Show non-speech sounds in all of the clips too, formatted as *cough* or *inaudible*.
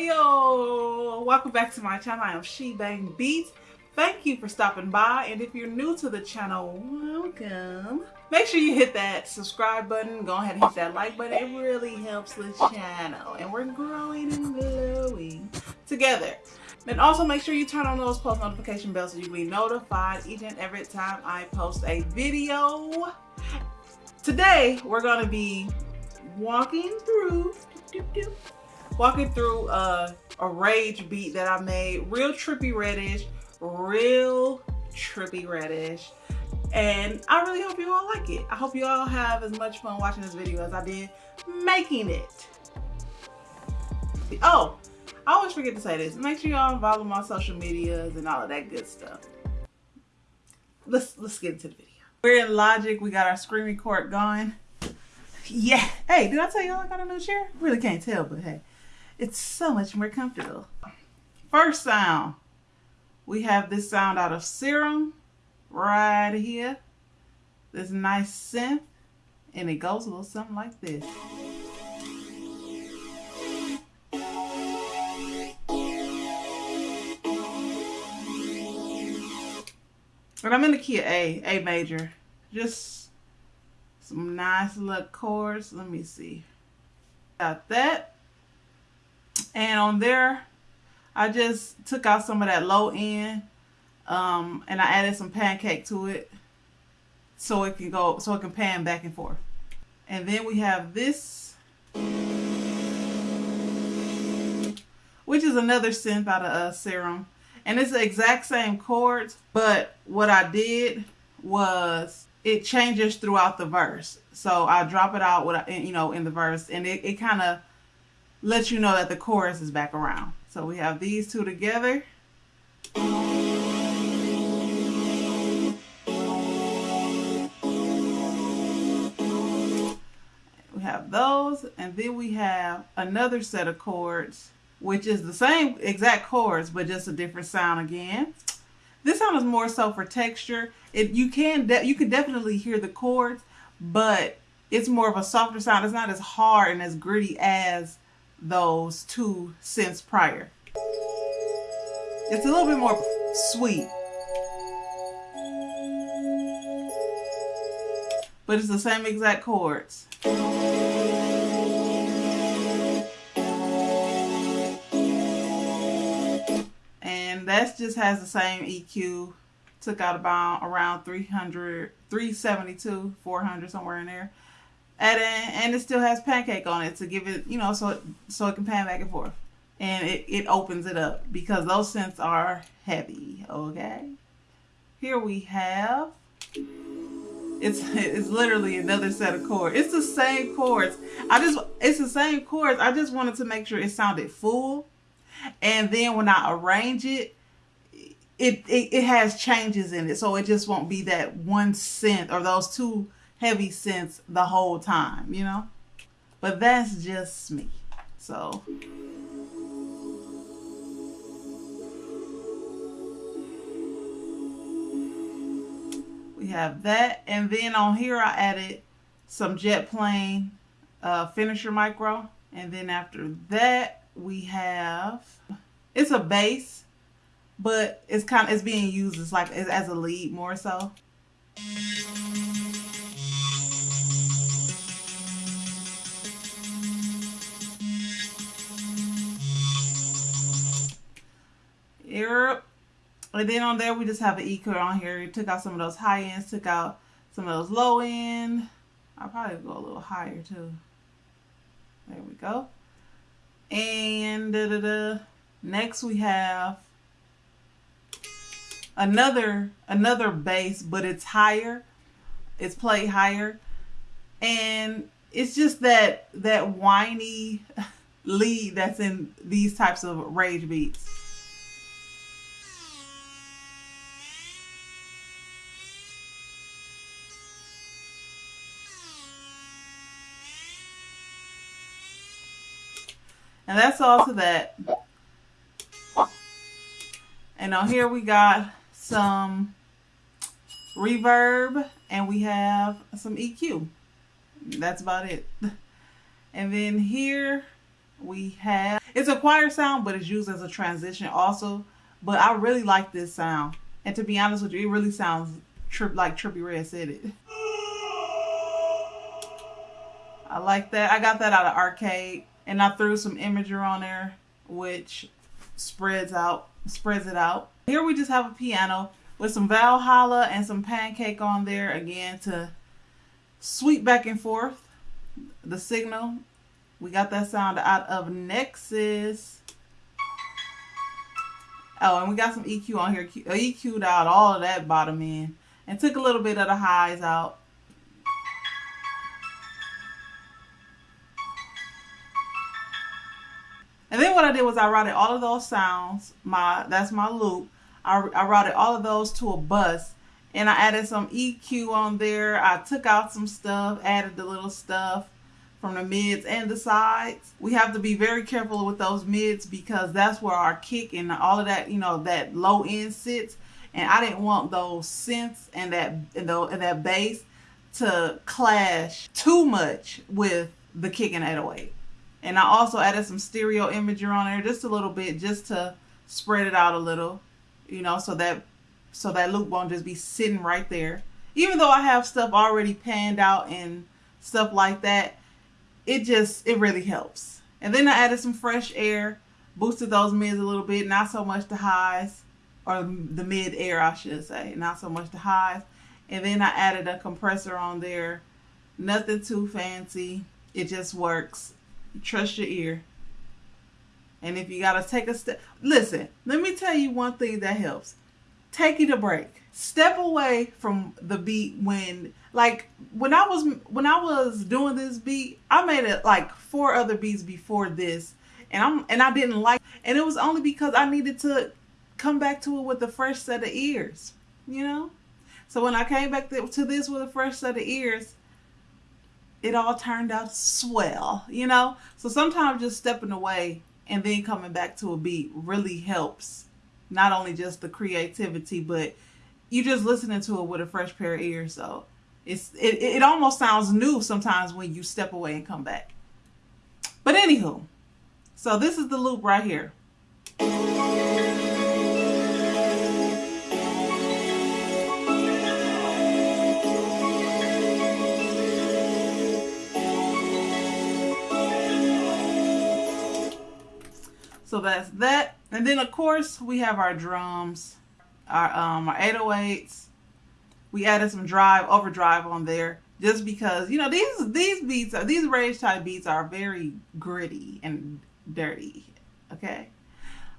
Yo, welcome back to my channel. I am She Bang Beats. Thank you for stopping by, and if you're new to the channel, welcome. Make sure you hit that subscribe button. Go ahead and hit that like button. It really helps the channel, and we're growing and glowing together. And also make sure you turn on those post notification bells so you will be notified each and every time I post a video. Today, we're going to be walking through walking through a, a rage beat that I made. Real trippy reddish, real trippy reddish. And I really hope you all like it. I hope you all have as much fun watching this video as I did making it. Oh, I always forget to say this. Make sure y'all follow my social medias and all of that good stuff. Let's let's get into the video. We're in Logic. We got our screen record going. Yeah. Hey, did I tell y'all I got a new chair? Really can't tell, but hey. It's so much more comfortable. First sound, we have this sound out of Serum right here. This nice synth, and it goes a little something like this. But I'm in the key of A, A major. Just some nice little chords. Let me see. Got that. And on there, I just took out some of that low end um, and I added some pancake to it so it can go, so it can pan back and forth. And then we have this, which is another synth out of uh, Serum. And it's the exact same chords, but what I did was it changes throughout the verse. So I drop it out with, you know, in the verse and it, it kind of let you know that the chorus is back around. So we have these two together. We have those, and then we have another set of chords, which is the same exact chords, but just a different sound again. This sound is more so for texture. It you can you can definitely hear the chords, but it's more of a softer sound. It's not as hard and as gritty as those two synths prior. It's a little bit more sweet. But it's the same exact chords. And that just has the same EQ. Took out about around 300, 372, 400, somewhere in there and and it still has pancake on it to give it you know so it, so it can pan back and forth. And it, it opens it up because those synths are heavy okay? Here we have it's it's literally another set of chords it's the same chords i just it's the same chords i just wanted to make sure it sounded full. And then when i arrange it it, it, it has changes in it. So it just won't be that one synth or those two heavy synths the whole time, you know? But that's just me. So. We have that. And then on here I added some jet plane uh, finisher micro. And then after that we have, it's a bass, but it's kind of, it's being used as like, as a lead more so. Europe. And then on there, we just have an EQ on here. Took out some of those high ends, took out some of those low end. I'll probably go a little higher too. There we go. And da, da, da. next we have another another bass, but it's higher. It's played higher. And it's just that that whiny *laughs* lead that's in these types of rage beats. And that's all to that. And on here we got some reverb and we have some EQ. That's about it. And then here we have it's a choir sound, but it's used as a transition also. But I really like this sound, and to be honest with you, it really sounds trip like Trippie Redd said it. I like that. I got that out of arcade, and I threw some Imager on there, which spreads out spreads it out. Here we just have a piano with some Valhalla and some pancake on there again to sweep back and forth the signal. We got that sound out of Nexus. Oh, and we got some EQ on here. EQ'd out all of that bottom end and took a little bit of the highs out. And then what I did was I routed all of those sounds. My that's my loop. I, I routed all of those to a bus and I added some EQ on there. I took out some stuff, added the little stuff from the mids and the sides. We have to be very careful with those mids because that's where our kick and all of that, you know, that low end sits. And I didn't want those synths and that and, the, and that bass to clash too much with the kick and 808. And I also added some stereo imager on there just a little bit just to spread it out a little, you know, so that so that loop won't just be sitting right there. Even though I have stuff already panned out and stuff like that, it just it really helps. And then I added some fresh air, boosted those mids a little bit, not so much the highs, or the mid air I should say, not so much the highs. And then I added a compressor on there, nothing too fancy. It just works trust your ear. And if you gotta take a step, listen. Let me tell you one thing that helps. Taking a break. Step away from the beat when, like, when I was when I was doing this beat, I made it like four other beats before this, and I'm and I didn't like, and it was only because I needed to come back to it with a fresh set of ears, you know. So when I came back to this with a fresh set of ears, it all turned out swell, you know? So sometimes just stepping away and then coming back to a beat really helps. Not only just the creativity, but you just listening to it with a fresh pair of ears. So it's it, it almost sounds new sometimes when you step away and come back. But anywho, so this is the loop right here. So that's that. And then of course we have our drums, our um our 808s. We added some drive, overdrive on there just because, you know, these these beats are these rage type beats are very gritty and dirty. Okay.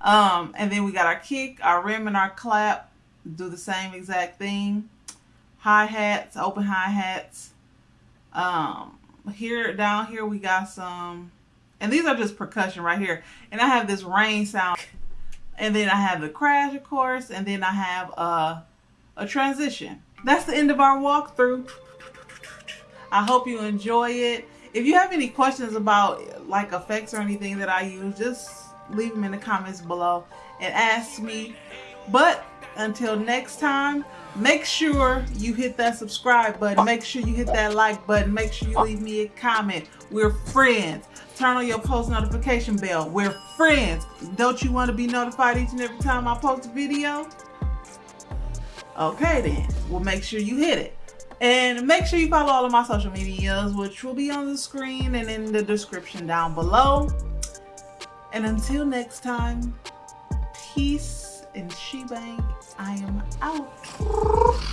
Um, and then we got our kick, our rim, and our clap. Do the same exact thing. Hi hats, open hi hats. Um, here down here we got some and these are just percussion right here. And I have this rain sound. And then I have the crash, of course. And then I have a, a transition. That's the end of our walkthrough. I hope you enjoy it. If you have any questions about like effects or anything that I use, just leave them in the comments below and ask me. But until next time, make sure you hit that subscribe button. Make sure you hit that like button. Make sure you leave me a comment. We're friends. Turn on your post notification bell. We're friends. Don't you want to be notified each and every time I post a video? Okay then. Well, make sure you hit it. And make sure you follow all of my social medias, which will be on the screen and in the description down below. And until next time, peace and shebang. I am out.